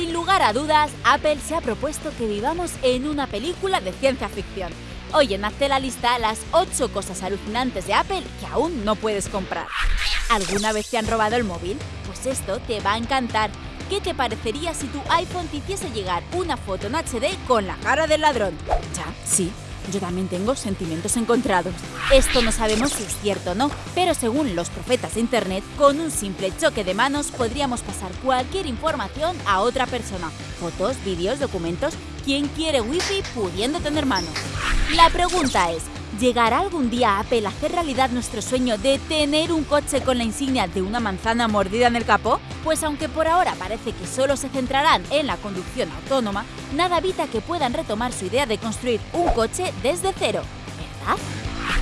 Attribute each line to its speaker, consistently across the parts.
Speaker 1: Sin lugar a dudas, Apple se ha propuesto que vivamos en una película de ciencia ficción. Hoy en Hazte la lista las 8 cosas alucinantes de Apple que aún no puedes comprar. ¿Alguna vez te han robado el móvil? Pues esto te va a encantar. ¿Qué te parecería si tu iPhone te hiciese llegar una foto en HD con la cara del ladrón? Ya, sí, yo también tengo sentimientos encontrados. Esto no sabemos si es cierto o no, pero según los profetas de Internet, con un simple choque de manos podríamos pasar cualquier información a otra persona. Fotos, vídeos, documentos, ¿quién quiere wifi pudiendo tener manos? La pregunta es, ¿Llegará algún día Apple a hacer realidad nuestro sueño de tener un coche con la insignia de una manzana mordida en el capó? Pues aunque por ahora parece que solo se centrarán en la conducción autónoma, nada evita que puedan retomar su idea de construir un coche desde cero, ¿verdad?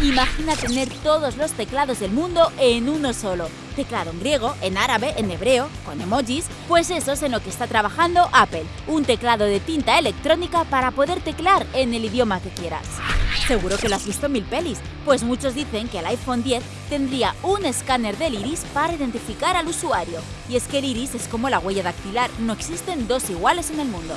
Speaker 1: Imagina tener todos los teclados del mundo en uno solo. Teclado en griego, en árabe, en hebreo, con emojis, pues eso es en lo que está trabajando Apple, un teclado de tinta electrónica para poder teclar en el idioma que quieras. Seguro que lo has visto en mil pelis, pues muchos dicen que el iPhone 10 tendría un escáner del iris para identificar al usuario. Y es que el iris es como la huella dactilar, no existen dos iguales en el mundo.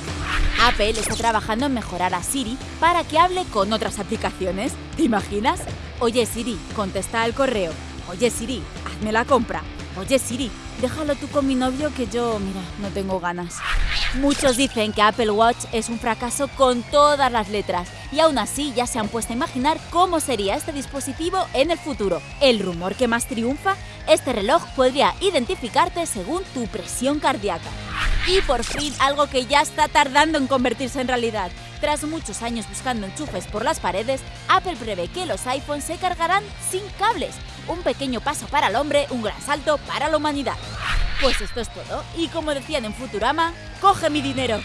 Speaker 1: Apple está trabajando en mejorar a Siri para que hable con otras aplicaciones. ¿Te imaginas? Oye Siri, contesta el correo. Oye Siri, hazme la compra. Oye Siri, déjalo tú con mi novio que yo, mira, no tengo ganas. Muchos dicen que Apple Watch es un fracaso con todas las letras y aún así ya se han puesto a imaginar cómo sería este dispositivo en el futuro. El rumor que más triunfa, este reloj podría identificarte según tu presión cardíaca. Y por fin algo que ya está tardando en convertirse en realidad. Tras muchos años buscando enchufes por las paredes, Apple prevé que los iPhones se cargarán sin cables. Un pequeño paso para el hombre, un gran salto para la humanidad. Pues esto es todo, y como decían en Futurama, ¡coge mi dinero!